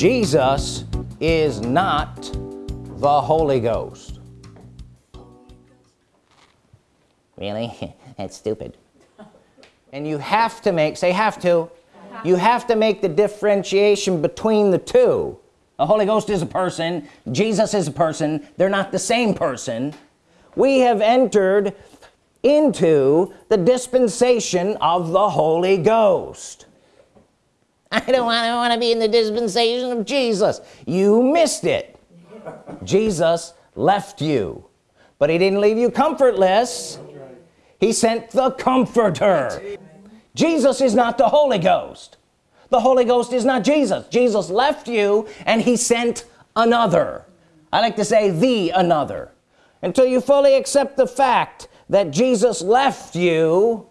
Jesus is not the Holy Ghost. Really? That's stupid. And you have to make say have to. You have to make the differentiation between the two. The Holy Ghost is a person. Jesus is a person. They're not the same person. We have entered into the dispensation of the Holy Ghost I don't want, I want to be in the dispensation of Jesus. You missed it. Jesus left you. But he didn't leave you comfortless. He sent the comforter. Jesus is not the Holy Ghost. The Holy Ghost is not Jesus. Jesus left you and he sent another. I like to say the another. Until you fully accept the fact that Jesus left you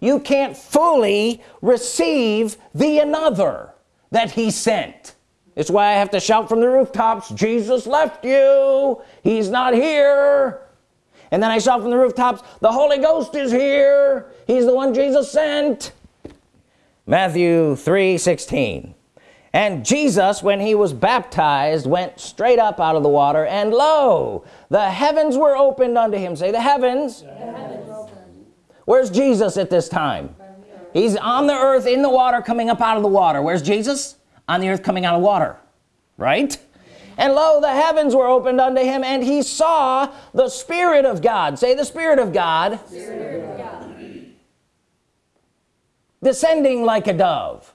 you can't fully receive the another that he sent. It's why I have to shout from the rooftops Jesus left you. He's not here. And then I shout from the rooftops the Holy Ghost is here. He's the one Jesus sent. Matthew 3 16 and Jesus when he was baptized went straight up out of the water and lo the heavens were opened unto him. Say the heavens, the heavens. Where's Jesus at this time? He's on the earth in the water coming up out of the water. Where's Jesus? On the earth coming out of water right? And lo the heavens were opened unto him and he saw the Spirit of God. Say the Spirit of God, Spirit of God. descending like a dove.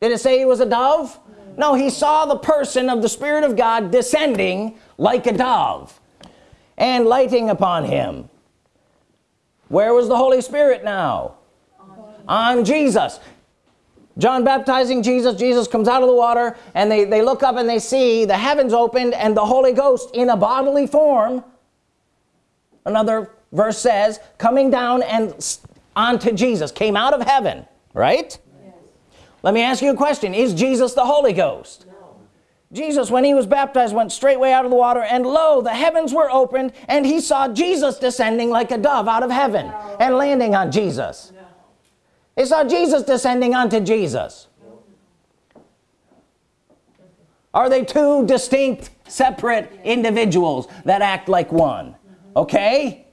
Did it say he was a dove? No he saw the person of the Spirit of God descending like a dove and lighting upon him where was the Holy Spirit now? On Jesus. John baptizing Jesus Jesus comes out of the water and they they look up and they see the heavens opened and the Holy Ghost in a bodily form. Another verse says coming down and onto Jesus came out of heaven right? Yes. let me ask you a question. Is Jesus the Holy Ghost? no. Jesus when he was baptized went straightway out of the water and lo the heavens were opened and he saw Jesus descending like a dove out of heaven no. and landing on Jesus no. they saw Jesus descending onto Jesus are they two distinct separate individuals that act like one okay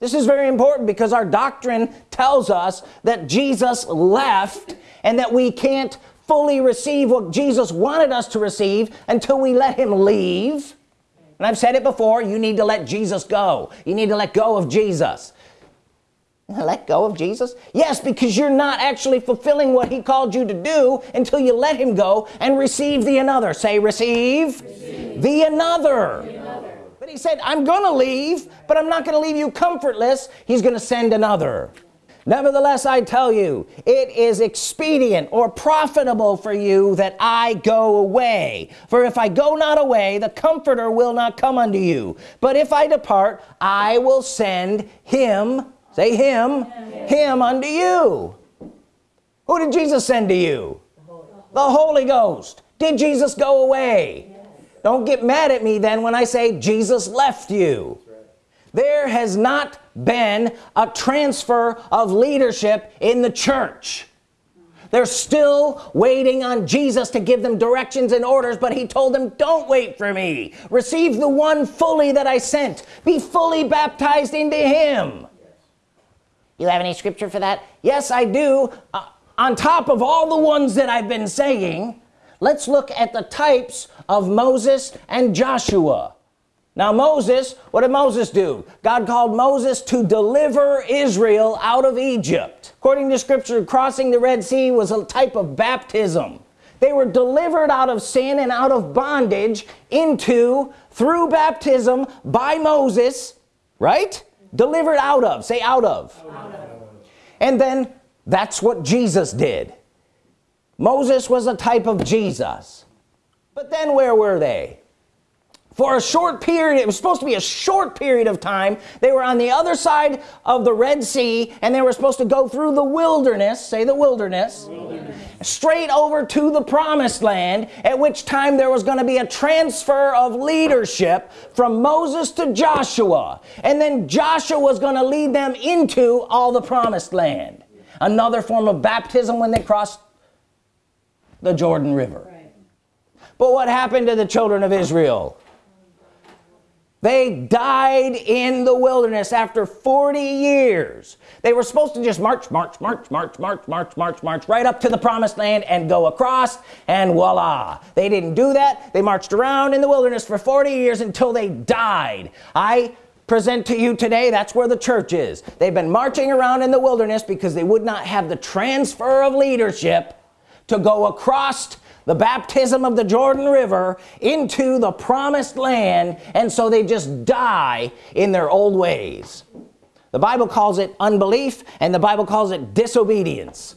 this is very important because our doctrine tells us that Jesus left and that we can't fully receive what Jesus wanted us to receive until we let him leave. And I've said it before you need to let Jesus go. You need to let go of Jesus. Let go of Jesus? Yes because you're not actually fulfilling what he called you to do until you let him go and receive the another. Say receive, receive. The, another. the another. But he said I'm gonna leave but I'm not gonna leave you comfortless. He's gonna send another nevertheless I tell you it is expedient or profitable for you that I go away. For if I go not away the comforter will not come unto you. But if I depart I will send him say him him, him unto you. Who did Jesus send to you? The Holy Ghost. Did Jesus go away? Yes. don't get mad at me then when I say Jesus left you. Right. there has not been a transfer of leadership in the church. They're still waiting on Jesus to give them directions and orders but he told them don't wait for me. Receive the one fully that I sent. Be fully baptized into him. You have any scripture for that? Yes I do. Uh, on top of all the ones that I've been saying let's look at the types of Moses and Joshua now Moses what did Moses do? God called Moses to deliver Israel out of Egypt. According to scripture crossing the Red Sea was a type of baptism. They were delivered out of sin and out of bondage into through baptism by Moses right? Delivered out of say out of, out of. and then that's what Jesus did. Moses was a type of Jesus. But then where were they for a short period it was supposed to be a short period of time they were on the other side of the Red Sea and they were supposed to go through the wilderness say the wilderness, wilderness. straight over to the promised land at which time there was going to be a transfer of leadership from Moses to Joshua. And then Joshua was going to lead them into all the promised land. Another form of baptism when they crossed the Jordan River. But what happened to the children of Israel they died in the wilderness after 40 years. They were supposed to just march march march march march march march march right up to the promised land and go across and voila. They didn't do that. They marched around in the wilderness for 40 years until they died. I present to you today that's where the church is. They've been marching around in the wilderness because they would not have the transfer of leadership to go across the baptism of the Jordan River into the promised land and so they just die in their old ways. The Bible calls it unbelief and the Bible calls it disobedience.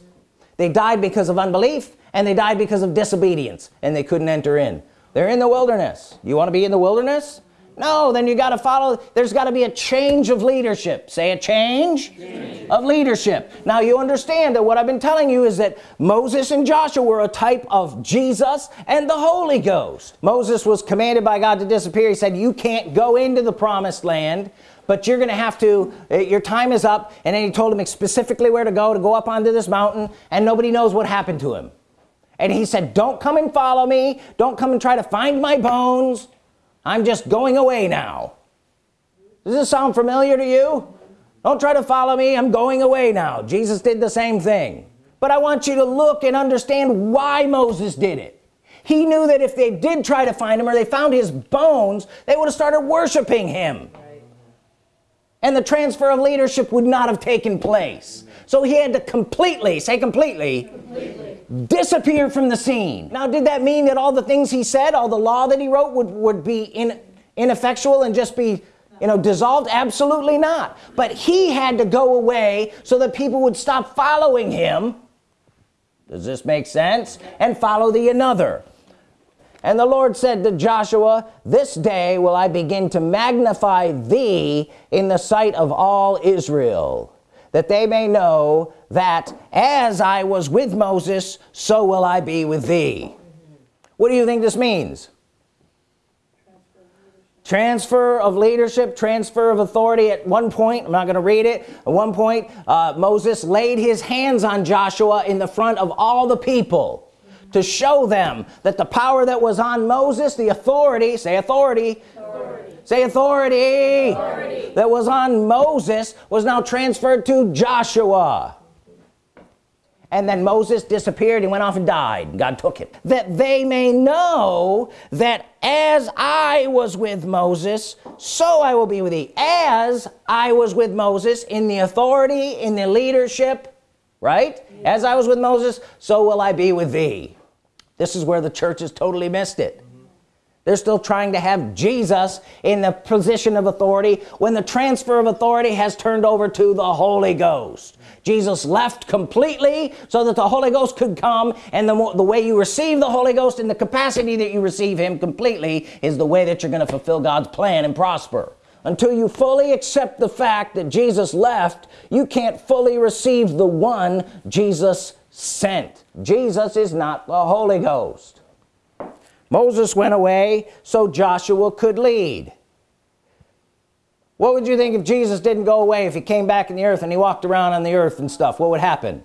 They died because of unbelief and they died because of disobedience and they couldn't enter in. They're in the wilderness. You want to be in the wilderness no then you got to follow there's got to be a change of leadership. Say a change. change of leadership. Now you understand that what I've been telling you is that Moses and Joshua were a type of Jesus and the Holy Ghost. Moses was commanded by God to disappear. He said you can't go into the promised land but you're gonna have to eh, your time is up. And then he told him specifically where to go to go up onto this mountain and nobody knows what happened to him. And he said don't come and follow me. Don't come and try to find my bones I'm just going away now. Does this sound familiar to you? Don't try to follow me. I'm going away now. Jesus did the same thing. But I want you to look and understand why Moses did it. He knew that if they did try to find him or they found his bones they would have started worshiping him. And the transfer of leadership would not have taken place. So he had to completely say completely, completely, disappear from the scene. Now did that mean that all the things he said all the law that he wrote would would be in ineffectual and just be you know dissolved? Absolutely not. But he had to go away so that people would stop following him. Does this make sense? And follow the another. And the Lord said to Joshua this day will I begin to magnify thee in the sight of all Israel that they may know that as I was with Moses so will I be with thee what do you think this means transfer of leadership transfer of authority at one point I'm not gonna read it at one point uh, Moses laid his hands on Joshua in the front of all the people to show them that the power that was on Moses the authority say authority, authority. Say authority. authority that was on Moses was now transferred to Joshua. And then Moses disappeared and went off and died. God took it that they may know that as I was with Moses so I will be with thee. As I was with Moses in the authority in the leadership right? As I was with Moses so will I be with thee. This is where the church has totally missed it they're still trying to have Jesus in the position of authority when the transfer of authority has turned over to the Holy Ghost. Jesus left completely so that the Holy Ghost could come and the, the way you receive the Holy Ghost in the capacity that you receive him completely is the way that you're going to fulfill God's plan and prosper. Until you fully accept the fact that Jesus left you can't fully receive the one Jesus sent. Jesus is not the Holy Ghost Moses went away so Joshua could lead. What would you think if Jesus didn't go away if he came back in the earth and he walked around on the earth and stuff? What would happen?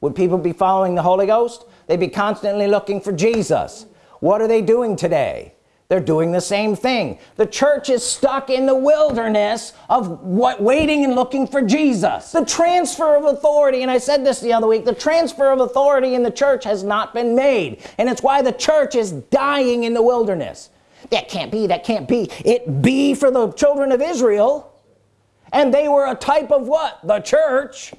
Would people be following the Holy Ghost? They'd be constantly looking for Jesus. What are they doing today they're doing the same thing. The church is stuck in the wilderness of what waiting and looking for Jesus. The transfer of authority and I said this the other week the transfer of authority in the church has not been made. And it's why the church is dying in the wilderness. That can't be that can't be. It be for the children of Israel and they were a type of what? The church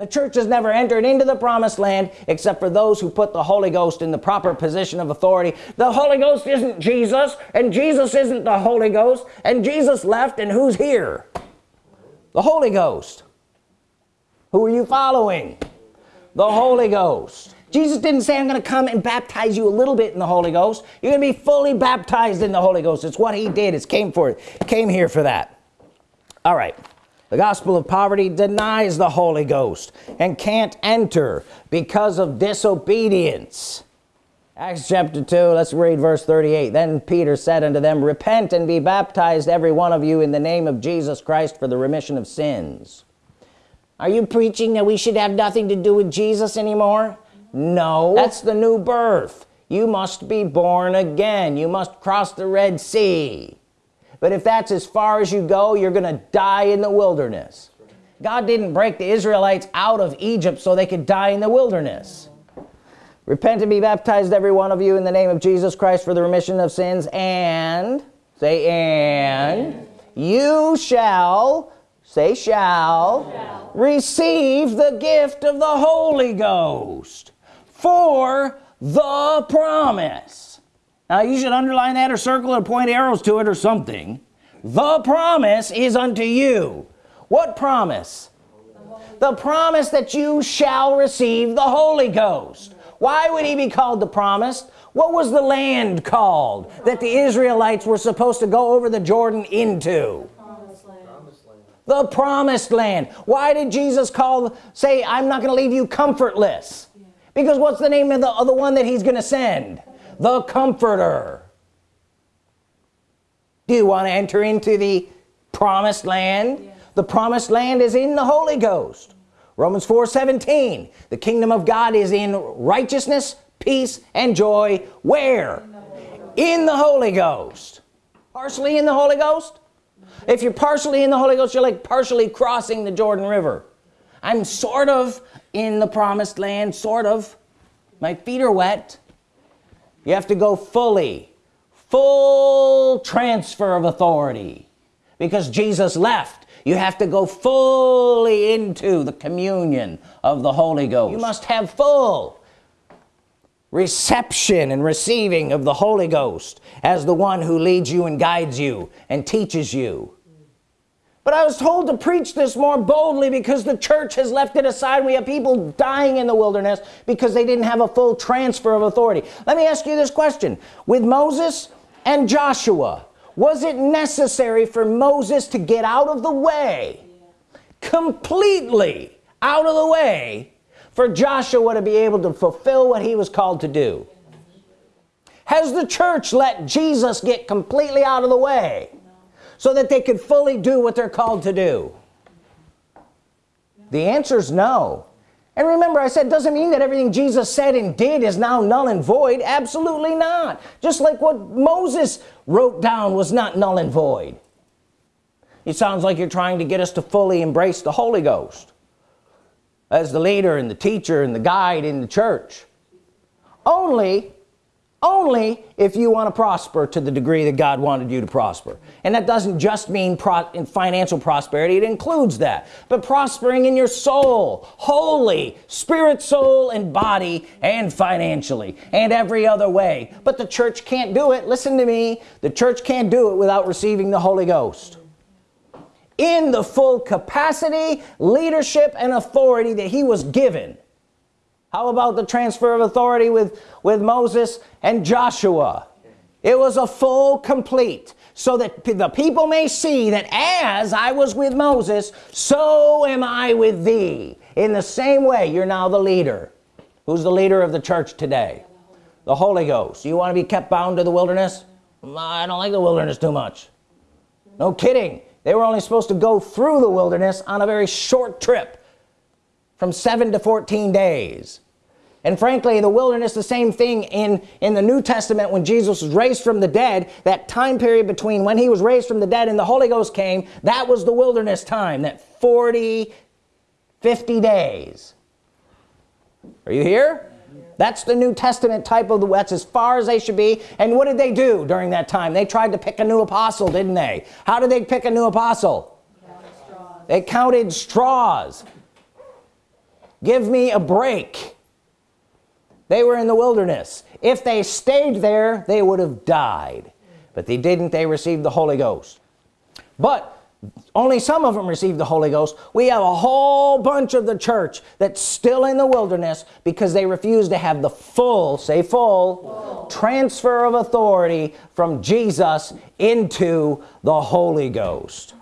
the church has never entered into the promised land except for those who put the Holy Ghost in the proper position of authority. The Holy Ghost isn't Jesus and Jesus isn't the Holy Ghost and Jesus left and who's here? The Holy Ghost. Who are you following? The Holy Ghost. Jesus didn't say I'm gonna come and baptize you a little bit in the Holy Ghost. You're gonna be fully baptized in the Holy Ghost. It's what he did. It's came for it came here for that. All right the gospel of poverty denies the Holy Ghost and can't enter because of disobedience. Acts chapter 2 let's read verse 38 then Peter said unto them repent and be baptized every one of you in the name of Jesus Christ for the remission of sins. Are you preaching that we should have nothing to do with Jesus anymore? No. That's the new birth. You must be born again. You must cross the Red Sea but if that's as far as you go you're gonna die in the wilderness. God didn't break the Israelites out of Egypt so they could die in the wilderness. Repent and be baptized every one of you in the name of Jesus Christ for the remission of sins and say and you shall say shall, shall receive the gift of the Holy Ghost for the promise now you should underline that or circle or point arrows to it or something. The promise is unto you. What promise? The promise that you shall receive the Holy Ghost. Why would he be called the promised what was the land called that the Israelites were supposed to go over the Jordan into? The promised land. Why did Jesus call say I'm not gonna leave you comfortless because what's the name of the, of the one that he's gonna send the comforter. Do you want to enter into the promised land? Yeah. the promised land is in the Holy Ghost. Romans 4 17 the kingdom of God is in righteousness peace and joy. Where? In the Holy Ghost. Partially in the Holy Ghost? If you're partially in the Holy Ghost you're like partially crossing the Jordan River. I'm sort of in the promised land sort of. My feet are wet you have to go fully full transfer of authority. Because Jesus left you have to go fully into the communion of the Holy Ghost. You must have full reception and receiving of the Holy Ghost as the one who leads you and guides you and teaches you but I was told to preach this more boldly because the church has left it aside. We have people dying in the wilderness because they didn't have a full transfer of authority. Let me ask you this question. With Moses and Joshua was it necessary for Moses to get out of the way completely out of the way for Joshua to be able to fulfill what he was called to do? Has the church let Jesus get completely out of the way so that they could fully do what they're called to do? The answer is no. And remember I said doesn't mean that everything Jesus said and did is now null and void. Absolutely not. Just like what Moses wrote down was not null and void. It sounds like you're trying to get us to fully embrace the Holy Ghost as the leader and the teacher and the guide in the church. Only only if you want to prosper to the degree that God wanted you to prosper. And that doesn't just mean in financial prosperity it includes that. But prospering in your soul holy spirit soul and body and financially and every other way. But the church can't do it. Listen to me. The church can't do it without receiving the Holy Ghost. In the full capacity leadership and authority that he was given how about the transfer of authority with with Moses and Joshua? It was a full complete. So that the people may see that as I was with Moses so am I with thee. In the same way you're now the leader. Who's the leader of the church today? The Holy Ghost. You want to be kept bound to the wilderness? I don't like the wilderness too much. No kidding. They were only supposed to go through the wilderness on a very short trip from 7 to 14 days. And frankly the wilderness the same thing in in the New Testament when Jesus was raised from the dead that time period between when he was raised from the dead and the Holy Ghost came that was the wilderness time that 40 50 days. Are you here? That's the New Testament type of the that's as far as they should be. And what did they do during that time? They tried to pick a new apostle didn't they? How did they pick a new apostle? They counted straws give me a break. They were in the wilderness. If they stayed there they would have died. But they didn't. They received the Holy Ghost. But only some of them received the Holy Ghost. We have a whole bunch of the church that's still in the wilderness because they refuse to have the full say full, transfer of authority from Jesus into the Holy Ghost